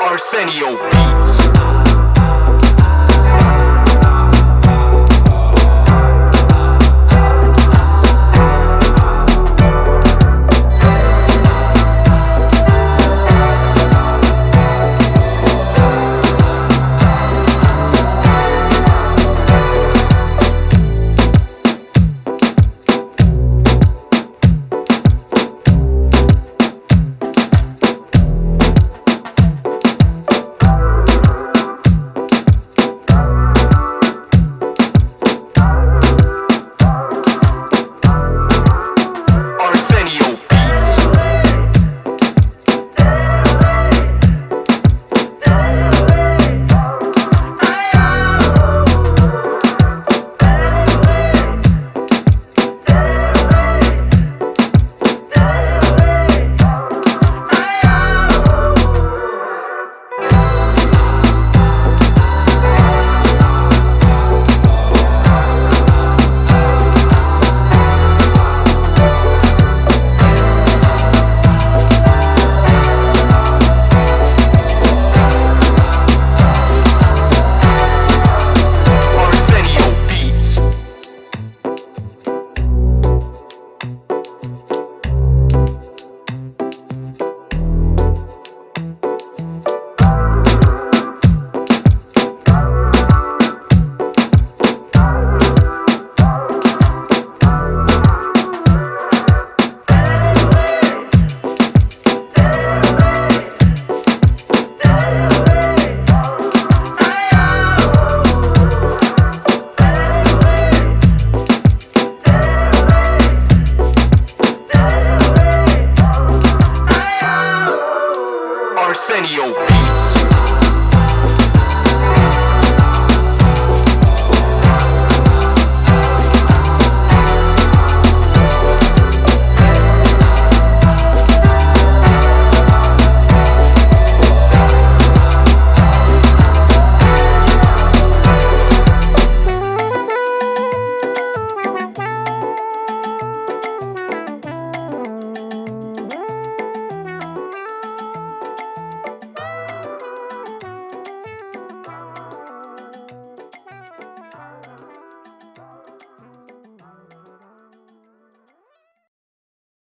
Arsenio Beats. Arsenio Beats.